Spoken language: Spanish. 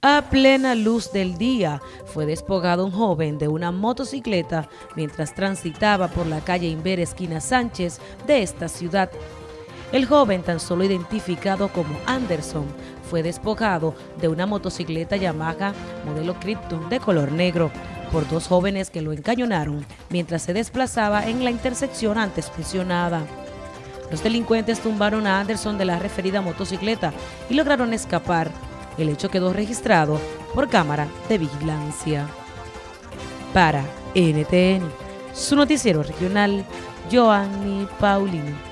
A plena luz del día fue despojado un joven de una motocicleta mientras transitaba por la calle Inver esquina Sánchez de esta ciudad. El joven, tan solo identificado como Anderson, fue despojado de una motocicleta Yamaha modelo Krypton de color negro por dos jóvenes que lo encañonaron mientras se desplazaba en la intersección antes mencionada. Los delincuentes tumbaron a Anderson de la referida motocicleta y lograron escapar el hecho quedó registrado por cámara de vigilancia. Para NTN, su noticiero regional, Joanny Paulino.